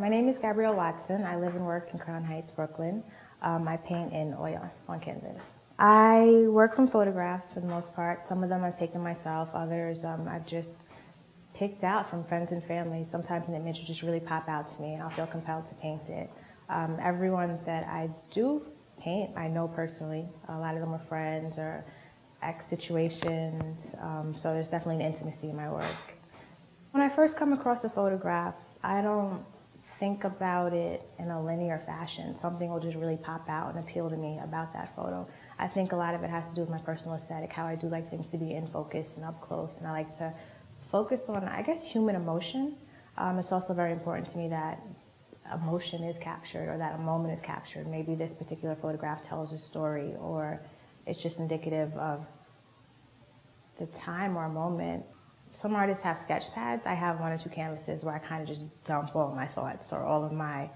My name is Gabrielle Watson. I live and work in Crown Heights, Brooklyn. Um, I paint in oil on canvas. I work from photographs for the most part. Some of them I've taken myself, others um, I've just picked out from friends and family. Sometimes an image will just really pop out to me and I'll feel compelled to paint it. Um, everyone that I do paint, I know personally. A lot of them are friends or ex situations, um, so there's definitely an intimacy in my work. When I first come across a photograph, I don't think about it in a linear fashion. Something will just really pop out and appeal to me about that photo. I think a lot of it has to do with my personal aesthetic, how I do like things to be in focus and up close, and I like to focus on, I guess, human emotion. Um, it's also very important to me that emotion is captured or that a moment is captured. Maybe this particular photograph tells a story or it's just indicative of the time or moment. Some artists have sketch pads. I have one or two canvases where I kind of just dump all my thoughts or all of my,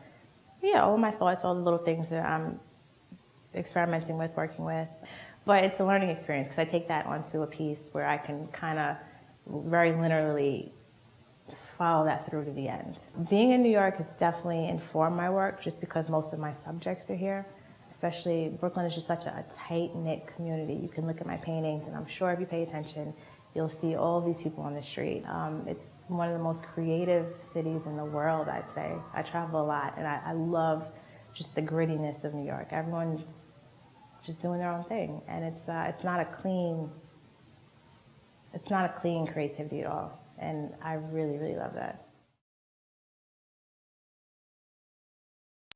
yeah, all of my thoughts, all the little things that I'm experimenting with, working with. But it's a learning experience because I take that onto a piece where I can kind of very literally follow that through to the end. Being in New York has definitely informed my work just because most of my subjects are here. Especially Brooklyn is just such a, tight-knit community. You can look at my paintings and I'm sure if you pay attention, you'll see all these people on the street. Um, it's one of the most creative cities in the world, I'd say. I travel a lot and I, I love just the grittiness of New York. Everyone's just doing their own thing and it's, uh, it's not a clean, it's not a clean creativity at all. And I really, really love that.